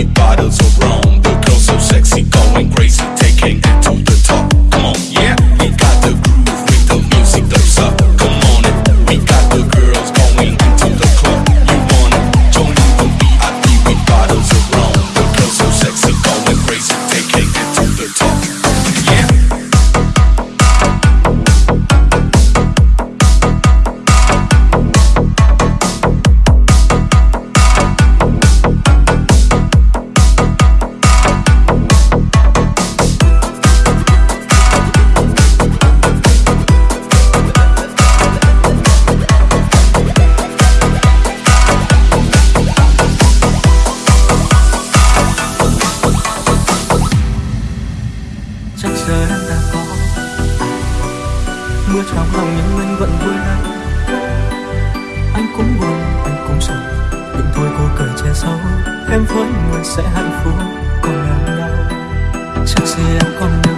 with bottles giờ đang ta có. Mưa trong lòng nhưng anh vẫn vui lắm anh cũng buồn, anh cũng sầu nhưng thôi cô cười che giấu. Em với người sẽ hạnh phúc còn em nhau. Chắc gì em còn